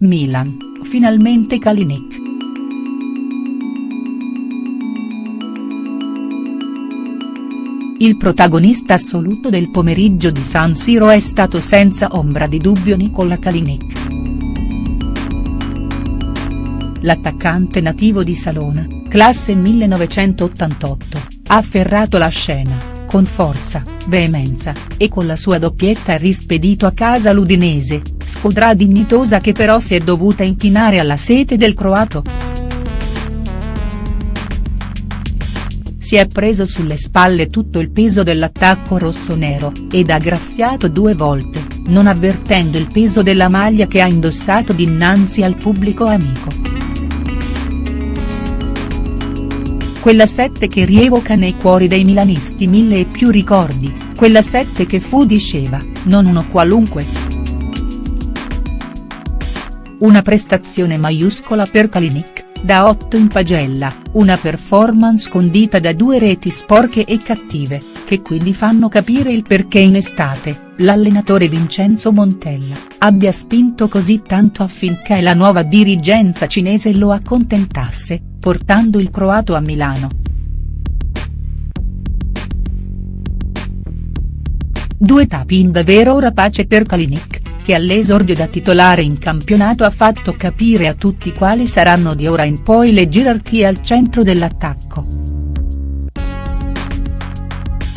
Milan, finalmente Kalinic. Il protagonista assoluto del pomeriggio di San Siro è stato senza ombra di dubbio Nikola Kalinic. L'attaccante nativo di Salona, classe 1988, ha afferrato la scena con forza, veemenza, e con la sua doppietta rispedito a casa l'Udinese, squadra dignitosa che però si è dovuta inchinare alla sete del croato. Si è preso sulle spalle tutto il peso dell'attacco rossonero, ed ha graffiato due volte, non avvertendo il peso della maglia che ha indossato dinanzi al pubblico amico. Quella sette che rievoca nei cuori dei milanisti mille e più ricordi, quella sette che fu disceva, non uno qualunque. Una prestazione maiuscola per Kalinic, da 8 in pagella, una performance condita da due reti sporche e cattive, che quindi fanno capire il perché in estate, l'allenatore Vincenzo Montella, abbia spinto così tanto affinché la nuova dirigenza cinese lo accontentasse, portando il croato a Milano. Due tapin davvero rapace per Kalinic, che all'esordio da titolare in campionato ha fatto capire a tutti quali saranno di ora in poi le gerarchie al centro dell'attacco.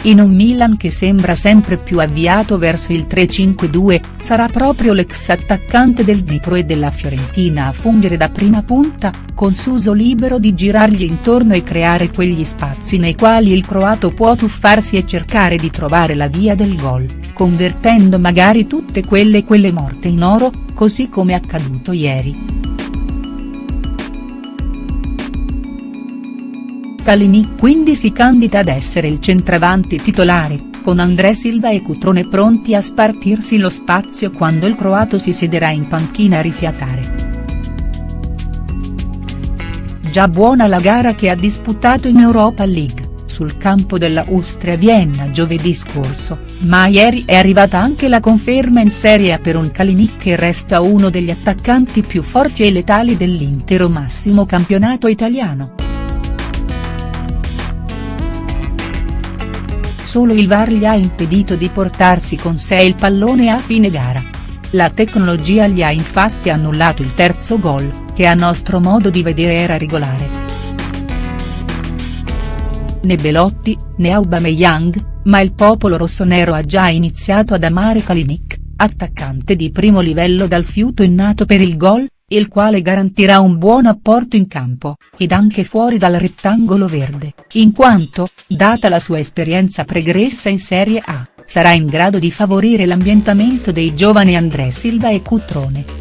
In un Milan che sembra sempre più avviato verso il 3-5-2, sarà proprio l'ex attaccante del Dnipro e della Fiorentina a fungere da prima punta, con Suso libero di girargli intorno e creare quegli spazi nei quali il croato può tuffarsi e cercare di trovare la via del gol, convertendo magari tutte quelle quelle morte in oro, così come accaduto ieri. Kalinic quindi si candida ad essere il centravanti titolare, con André Silva e Cutrone pronti a spartirsi lo spazio quando il croato si siederà in panchina a rifiatare. Già buona la gara che ha disputato in Europa League, sul campo della Ustria Vienna giovedì scorso, ma ieri è arrivata anche la conferma in Serie A per un Kalinic che resta uno degli attaccanti più forti e letali dell'intero massimo campionato italiano. Solo il VAR gli ha impedito di portarsi con sé il pallone a fine gara. La tecnologia gli ha infatti annullato il terzo gol, che a nostro modo di vedere era regolare. Né Belotti, né Aubameyang, ma il popolo rossonero ha già iniziato ad amare Kalinic, attaccante di primo livello dal fiuto innato per il gol, il quale garantirà un buon apporto in campo, ed anche fuori dal rettangolo verde, in quanto, data la sua esperienza pregressa in Serie A, sarà in grado di favorire l'ambientamento dei giovani André Silva e Cutrone.